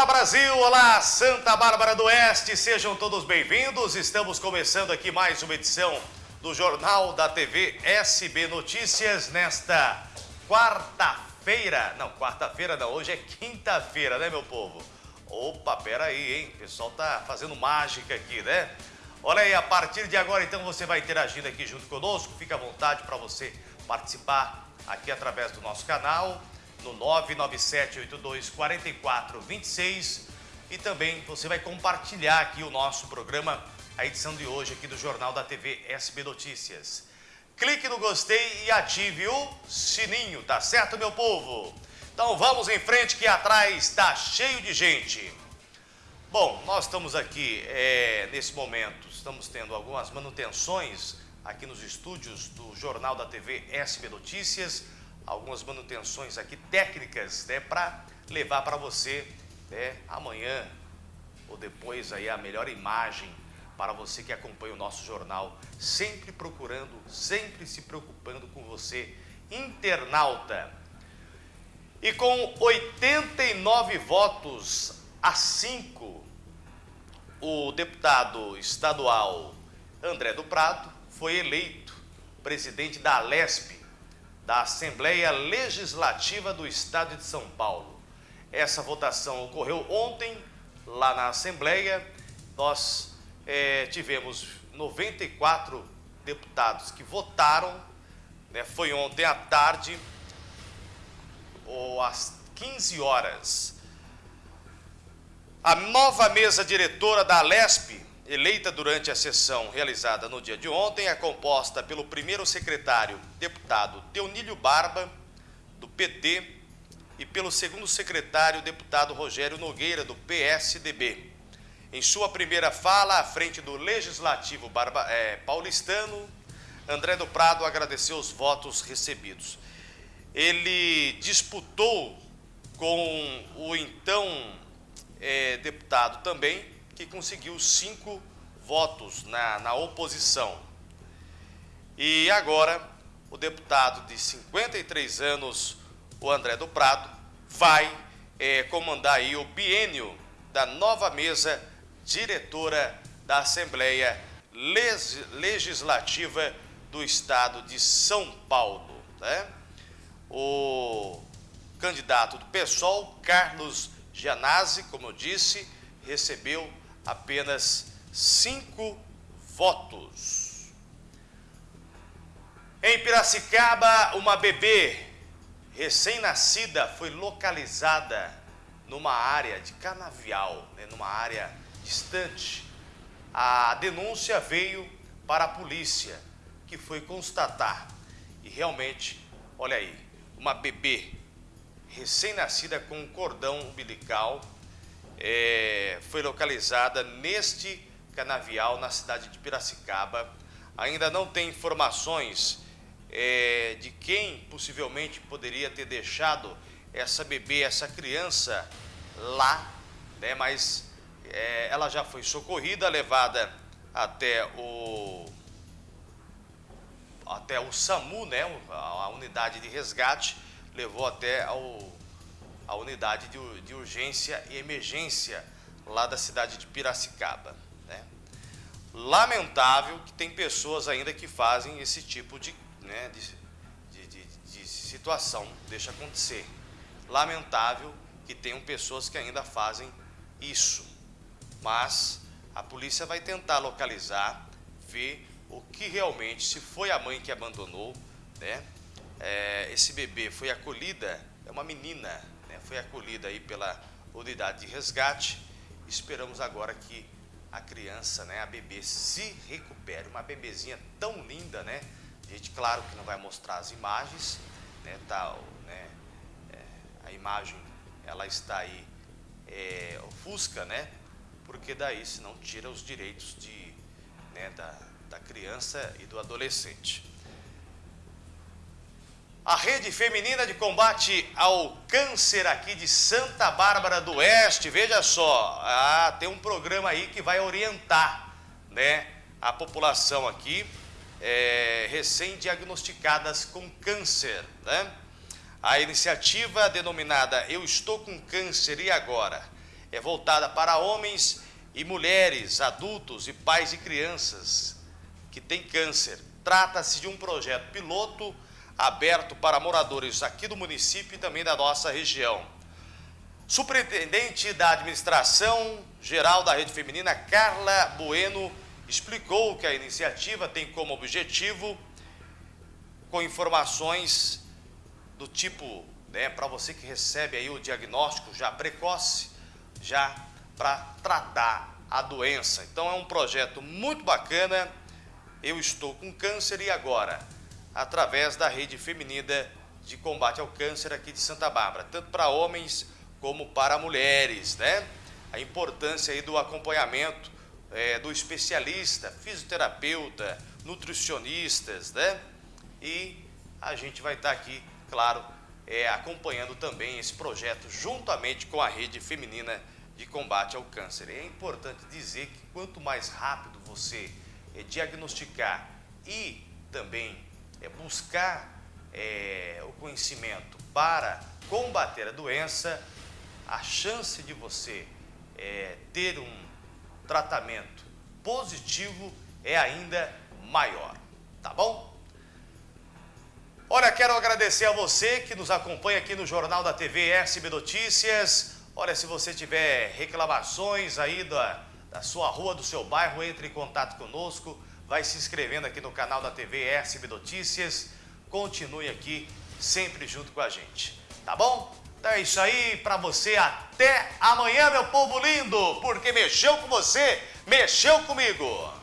Olá Brasil, olá Santa Bárbara do Oeste, sejam todos bem-vindos. Estamos começando aqui mais uma edição do Jornal da TV SB Notícias nesta quarta-feira. Não, quarta-feira não, hoje é quinta-feira, né meu povo? Opa, pera aí, hein? O pessoal tá fazendo mágica aqui, né? Olha aí, a partir de agora então você vai interagindo aqui junto conosco. Fica à vontade para você participar aqui através do nosso canal no 997824426 e também você vai compartilhar aqui o nosso programa, a edição de hoje aqui do Jornal da TV SB Notícias. Clique no gostei e ative o sininho, tá certo, meu povo? Então vamos em frente que atrás está cheio de gente. Bom, nós estamos aqui é, nesse momento, estamos tendo algumas manutenções aqui nos estúdios do Jornal da TV SB Notícias, algumas manutenções aqui técnicas, né, para levar para você, né, amanhã ou depois aí a melhor imagem para você que acompanha o nosso jornal, sempre procurando, sempre se preocupando com você, internauta. E com 89 votos a 5, o deputado estadual André do Prado foi eleito presidente da Alesp, da Assembleia Legislativa do Estado de São Paulo. Essa votação ocorreu ontem, lá na Assembleia. Nós é, tivemos 94 deputados que votaram, né, foi ontem à tarde, ou às 15 horas. A nova mesa diretora da Alesp eleita durante a sessão realizada no dia de ontem, é composta pelo primeiro secretário, deputado Teonílio Barba, do PT, e pelo segundo secretário, deputado Rogério Nogueira, do PSDB. Em sua primeira fala, à frente do Legislativo Barba, é, paulistano, André do Prado agradeceu os votos recebidos. Ele disputou com o então é, deputado também, que conseguiu cinco votos na, na oposição. E agora, o deputado de 53 anos, o André do Prado, vai é, comandar aí o biênio da nova mesa diretora da Assembleia Legislativa do Estado de São Paulo. Né? O candidato do PSOL, Carlos Gianazzi, como eu disse, recebeu apenas cinco votos. Em Piracicaba, uma bebê recém-nascida foi localizada numa área de canavial, né, numa área distante. A denúncia veio para a polícia, que foi constatar. E realmente, olha aí, uma bebê recém-nascida com um cordão umbilical é, foi localizada neste canavial na cidade de Piracicaba. Ainda não tem informações é, de quem possivelmente poderia ter deixado essa bebê, essa criança lá, né? mas é, ela já foi socorrida, levada até o até o SAMU, né? a unidade de resgate, levou até ao a unidade de, de urgência e emergência lá da cidade de Piracicaba. Né? Lamentável que tem pessoas ainda que fazem esse tipo de, né, de, de, de situação, deixa acontecer. Lamentável que tenham pessoas que ainda fazem isso. Mas a polícia vai tentar localizar, ver o que realmente, se foi a mãe que abandonou, né? É, esse bebê foi acolhida, é uma menina, foi acolhida aí pela unidade de resgate. Esperamos agora que a criança, né, a bebê, se recupere. Uma bebezinha tão linda, né? A gente, claro que não vai mostrar as imagens, né? Tá, né é, a imagem, ela está aí é, ofusca, né? Porque daí, senão, tira os direitos de, né, da, da criança e do adolescente. A Rede Feminina de Combate ao Câncer aqui de Santa Bárbara do Oeste, veja só, ah, tem um programa aí que vai orientar né, a população aqui é, recém-diagnosticadas com câncer. Né? A iniciativa denominada Eu Estou com Câncer e Agora? é voltada para homens e mulheres, adultos e pais e crianças que têm câncer. Trata-se de um projeto piloto aberto para moradores aqui do município e também da nossa região. Superintendente da Administração Geral da Rede Feminina, Carla Bueno, explicou que a iniciativa tem como objetivo, com informações do tipo, né, para você que recebe aí o diagnóstico já precoce, já para tratar a doença. Então é um projeto muito bacana. Eu estou com câncer e agora, através da rede feminina de combate ao câncer aqui de Santa Bárbara, tanto para homens como para mulheres, né? A importância aí do acompanhamento é, do especialista, fisioterapeuta, nutricionistas, né? E a gente vai estar aqui, claro, é, acompanhando também esse projeto juntamente com a rede feminina de combate ao câncer. É importante dizer que quanto mais rápido você é, diagnosticar e também é, buscar é, o conhecimento para combater a doença, a chance de você é, ter um tratamento positivo é ainda maior, tá bom? Olha, quero agradecer a você que nos acompanha aqui no Jornal da TV SB Notícias. Olha, se você tiver reclamações aí da, da sua rua, do seu bairro, entre em contato conosco. Vai se inscrevendo aqui no canal da TV SB Notícias. Continue aqui sempre junto com a gente, tá bom? Então é isso aí para você. Até amanhã, meu povo lindo, porque mexeu com você, mexeu comigo.